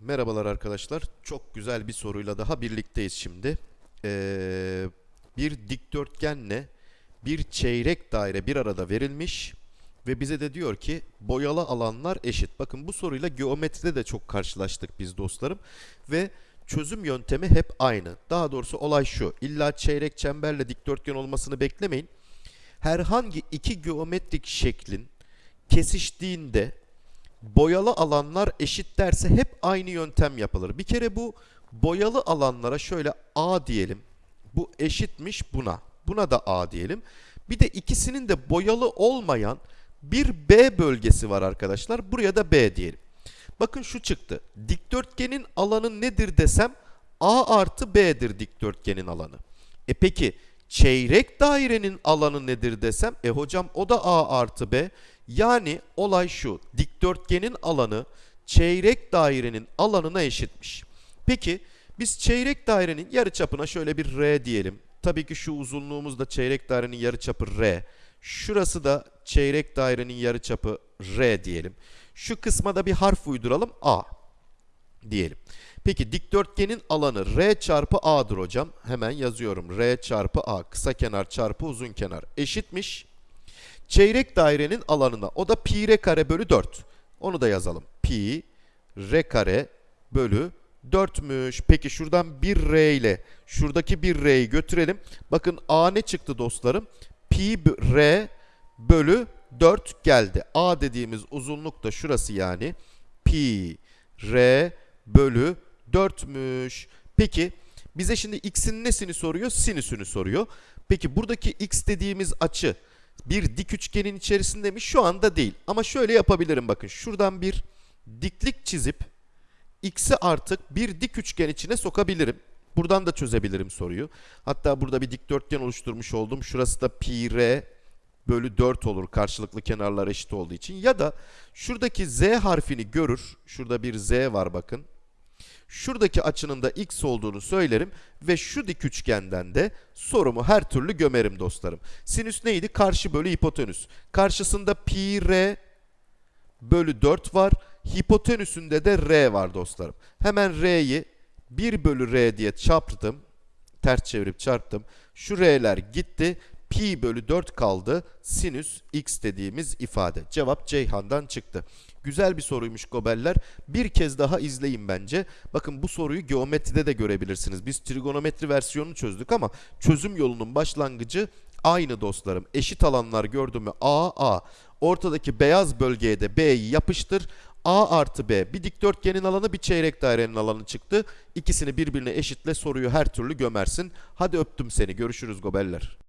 Merhabalar arkadaşlar. Çok güzel bir soruyla daha birlikteyiz şimdi. Ee, bir dikdörtgenle bir çeyrek daire bir arada verilmiş ve bize de diyor ki boyalı alanlar eşit. Bakın bu soruyla geometride de çok karşılaştık biz dostlarım ve çözüm yöntemi hep aynı. Daha doğrusu olay şu. İlla çeyrek çemberle dikdörtgen olmasını beklemeyin. Herhangi iki geometrik şeklin kesiştiğinde boyalı alanlar eşit derse hep aynı yöntem yapılır. Bir kere bu boyalı alanlara şöyle A diyelim. Bu eşitmiş buna. Buna da A diyelim. Bir de ikisinin de boyalı olmayan bir B bölgesi var arkadaşlar. Buraya da B diyelim. Bakın şu çıktı. Dikdörtgenin alanı nedir desem A artı B'dir dikdörtgenin alanı. E peki çeyrek dairenin alanı nedir desem e hocam o da A artı B. Yani olay şu dikdörtgenin alanı çeyrek dairenin alanına eşitmiş. Peki biz çeyrek dairenin yarıçapına şöyle bir R diyelim. Tabii ki şu uzunluğumuz da çeyrek dairenin yarıçapı R. Şurası da çeyrek dairenin yarıçapı R diyelim. Şu kısma da bir harf uyduralım A diyelim. Peki dikdörtgenin alanı R çarpı A'dır hocam. Hemen yazıyorum. R çarpı A kısa kenar çarpı uzun kenar eşitmiş. Çeyrek dairenin alanına o da pi r kare bölü 4. Onu da yazalım. Pi r kare bölü 4'müş. Peki şuradan bir r ile şuradaki bir r'yi götürelim. Bakın a ne çıktı dostlarım? Pi r bölü 4 geldi. A dediğimiz uzunluk da şurası yani. Pi r bölü 4'müş. Peki bize şimdi x'in nesini soruyor? Sinüsünü soruyor. Peki buradaki x dediğimiz açı bir dik üçgenin içerisinde mi? Şu anda değil. Ama şöyle yapabilirim bakın. Şuradan bir diklik çizip x'i artık bir dik üçgen içine sokabilirim. Buradan da çözebilirim soruyu. Hatta burada bir dikdörtgen oluşturmuş oldum. Şurası da pi r bölü 4 olur karşılıklı kenarlar eşit olduğu için. Ya da şuradaki z harfini görür. Şurada bir z var bakın. Şuradaki açının da x olduğunu söylerim ve şu dik üçgenden de sorumu her türlü gömerim dostlarım. Sinüs neydi? Karşı bölü hipotenüs. Karşısında pi r bölü 4 var. Hipotenüsünde de r var dostlarım. Hemen r'yi 1 bölü r diye çarptım. Ters çevirip çarptım. Şu r'ler gitti. Pi bölü 4 kaldı. Sinüs x dediğimiz ifade. Cevap Ceyhan'dan çıktı. Güzel bir soruymuş Gobeller. Bir kez daha izleyin bence. Bakın bu soruyu geometride de görebilirsiniz. Biz trigonometri versiyonunu çözdük ama çözüm yolunun başlangıcı aynı dostlarım. Eşit alanlar gördün mü? A, A. Ortadaki beyaz bölgeye de B'yi yapıştır. A artı B bir dikdörtgenin alanı bir çeyrek dairenin alanı çıktı. İkisini birbirine eşitle soruyu her türlü gömersin. Hadi öptüm seni. Görüşürüz Gobeller.